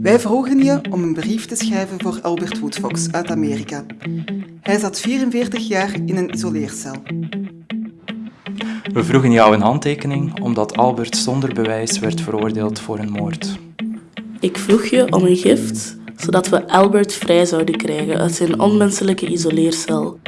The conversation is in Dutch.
Wij vroegen je om een brief te schrijven voor Albert Woodfox uit Amerika. Hij zat 44 jaar in een isoleercel. We vroegen jou een handtekening omdat Albert zonder bewijs werd veroordeeld voor een moord. Ik vroeg je om een gift, zodat we Albert vrij zouden krijgen uit zijn onmenselijke isoleercel.